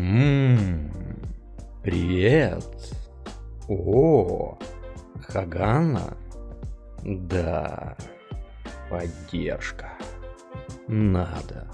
Ммм, привет. О, Хагана? Да, поддержка. Надо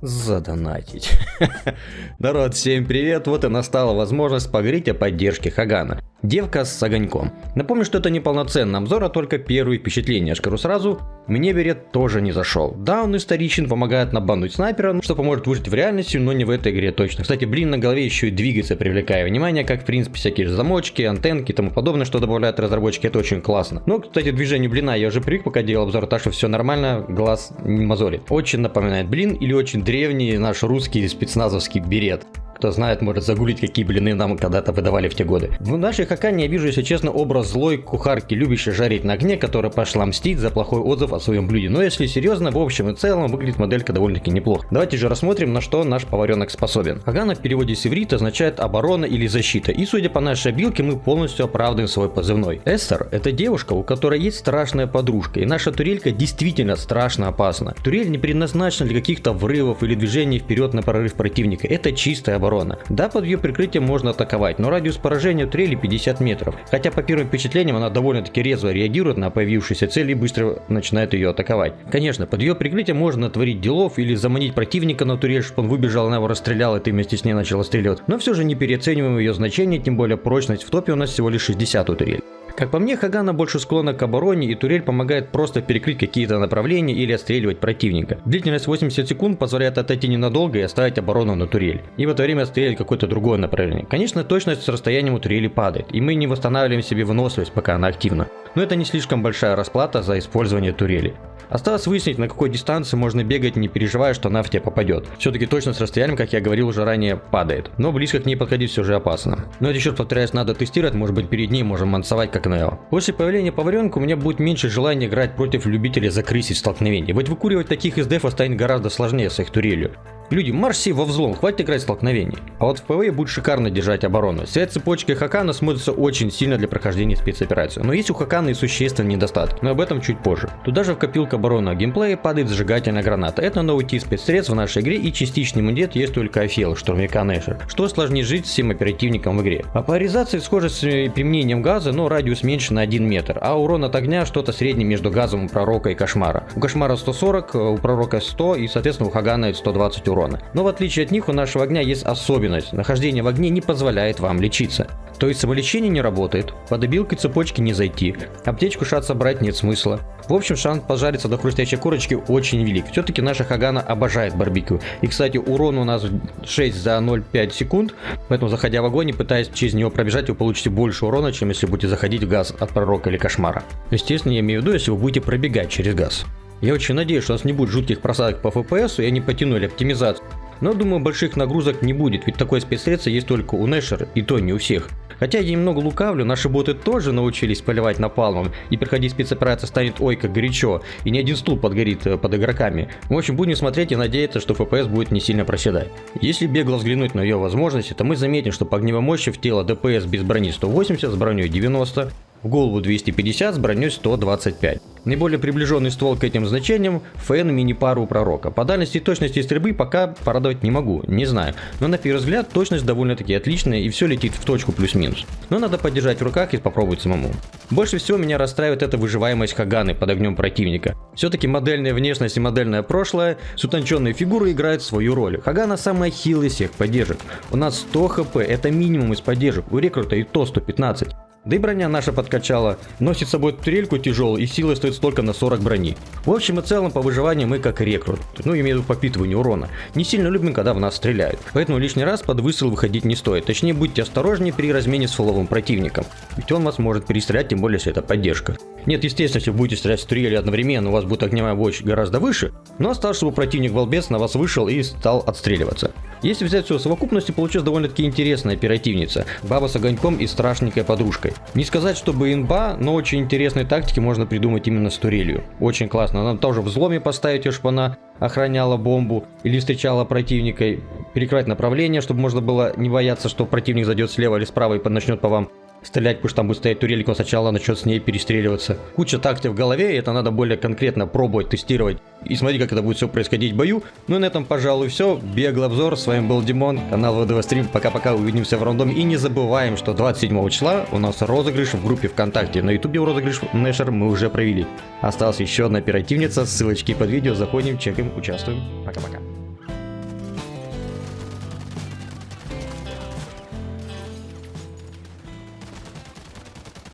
задонатить. Народ, всем привет! Вот и настала возможность поговорить о поддержке Хагана. Девка с огоньком. Напомню, что это не полноценный обзор, а только первые впечатления. Я скажу сразу, мне берет тоже не зашел. Да, он историчен, помогает набануть снайпера, что поможет выжить в реальности, но не в этой игре точно. Кстати, блин на голове еще и двигается, привлекая внимание, как в принципе всякие замочки, антенки и тому подобное, что добавляют разработчики, это очень классно. Но, кстати, движение блина я уже привык, пока делал обзор, так что все нормально, глаз не мозолит. Очень напоминает блин или очень древний наш русский спецназовский берет. Кто знает, может загуглить, какие блины нам когда-то выдавали в те годы. В нашей Хакане я вижу, если честно, образ злой кухарки, любящей жарить на огне, которая пошла мстить за плохой отзыв о своем блюде. Но если серьезно, в общем и целом, выглядит моделька довольно-таки неплохо. Давайте же рассмотрим, на что наш поваренок способен. Хагана в переводе с иврита означает оборона или защита. И судя по нашей обилке, мы полностью оправдываем свой позывной. Эстер – это девушка, у которой есть страшная подружка. И наша турелька действительно страшно опасна. Турель не предназначена для каких-то врывов или движений вперед на прорыв противника. Это чистая оборона оборона. Да, под ее прикрытием можно атаковать, но радиус поражения трели 50 метров. Хотя по первым впечатлениям она довольно-таки резво реагирует на появившуюся цель и быстро начинает ее атаковать. Конечно, под ее прикрытием можно натворить делов или заманить противника на турель, чтобы он выбежал, она его расстреляла, и ты вместе с ней начала стрелять. Но все же не переоцениваем ее значение, тем более прочность в топе у нас всего лишь 60 у турель. Как по мне, Хагана больше склонна к обороне, и турель помогает просто перекрыть какие-то направления или отстреливать противника. Длительность 80 секунд позволяет отойти ненадолго и оставить оборону на турель. И в это время отстрелять какое-то другое направление. Конечно, точность с расстоянием у турели падает, и мы не восстанавливаем себе выносливость, пока она активна. Но это не слишком большая расплата за использование турели. Осталось выяснить, на какой дистанции можно бегать, не переживая, что она в тебя попадет. Все-таки точно с расстоянием, как я говорил уже ранее, падает. Но близко к ней подходить все же опасно. Но это еще повторяюсь, надо тестировать, может быть перед ней можем мансовать как Нео. После появления поваренка у меня будет меньше желания играть против любителей закрысить столкновений. Ведь выкуривать таких из дефа станет гораздо сложнее с их турелью. Люди, марш во взлом, хватит играть столкновений. А вот в ПВЕ будет шикарно держать оборону. Связь цепочки Хакана смотрится очень сильно для прохождения спецоперации. Но есть у Хакана и существенный недостаток, но об этом чуть позже. Туда же в копилку обороны геймплея падает зажигательная граната. Это новый тип спецсредств в нашей игре и частичный иммунитет есть только Афел, штурмовика Нэшер, что сложнее жить всем оперативникам в игре. А по поляризации схожа с применением газа, но радиус меньше на 1 метр, а урон от огня что-то среднее между газом у пророка и кошмара. У кошмара 140, у пророка 100 и соответственно у Хагана 120 урон урона. Но в отличие от них у нашего огня есть особенность. Нахождение в огне не позволяет вам лечиться. То есть самолечение не работает, под обилкой цепочки не зайти, аптечку шат собрать нет смысла. В общем, шанс пожариться до хрустящей корочки очень велик. Все-таки наша Хагана обожает барбекю. И, кстати, урон у нас 6 за 0,5 секунд, поэтому заходя в огонь и пытаясь через него пробежать, вы получите больше урона, чем если будете заходить в газ от пророка или кошмара. Естественно, я имею в виду, если вы будете пробегать через газ. Я очень надеюсь, что у нас не будет жутких просадок по FPS, и они потянули оптимизацию. Но думаю, больших нагрузок не будет, ведь такое спецсредство есть только у Нэшер, и то не у всех. Хотя я немного лукавлю, наши боты тоже научились поливать напалмом, и проходить спецоперация станет ой как горячо, и ни один стул подгорит э, под игроками. В общем, будем смотреть и надеяться, что FPS будет не сильно проседать. Если бегло взглянуть на ее возможности, то мы заметим, что по огневой мощи в тело ДПС без брони 180, с броней 90, в голову 250 с броней 125. Наиболее приближенный ствол к этим значениям – фэн мини-пару пророка. По дальности и точности стрельбы пока порадовать не могу, не знаю. Но на первый взгляд точность довольно-таки отличная и все летит в точку плюс-минус. Но надо подержать в руках и попробовать самому. Больше всего меня расстраивает эта выживаемость Хаганы под огнем противника. Все-таки модельная внешность и модельное прошлое с утонченной фигурой играют свою роль. Хагана самая хилая всех поддержек. У нас 100 хп, это минимум из поддержек, у рекрута и то 115. Да и броня наша подкачала. Носит с собой турельку тяжелую и силы стоит столько на 40 брони. В общем и целом по выживанию мы как рекрут. Ну имею в виду попитывание урона. Не сильно любим, когда в нас стреляют. Поэтому лишний раз под выстрел выходить не стоит. Точнее будьте осторожнее при размене с фуловым противником. Ведь он вас может перестрелять, тем более если это поддержка. Нет, естественно, если будете стрелять с турели одновременно, у вас будет огневая мощь гораздо выше. Но осталось, чтобы противник волбец на вас вышел и стал отстреливаться. Если взять все в совокупности, получилась довольно-таки интересная оперативница. Баба с огоньком и страшненькой подружкой. Не сказать, чтобы инба, но очень интересные тактики можно придумать именно с турелью. Очень классно. Она тоже в взломе поставить ее, чтобы она охраняла бомбу или встречала противника, перекрывать направление, чтобы можно было не бояться, что противник зайдет слева или справа и начнет по вам стрелять, что там будет стоять турелька, он сначала начнет с ней перестреливаться. Куча тактик в голове, и это надо более конкретно пробовать, тестировать. И смотреть, как это будет все происходить в бою. Ну и на этом, пожалуй, все. Беглый обзор. С вами был Димон, канал ВДВ Стрим. Пока-пока, увидимся в рандоме. И не забываем, что 27 числа у нас розыгрыш в группе ВКонтакте. На ютубе розыгрыш Нэшер мы уже провели. Осталась еще одна оперативница, ссылочки под видео. Заходим, чекаем, участвуем. Пока-пока.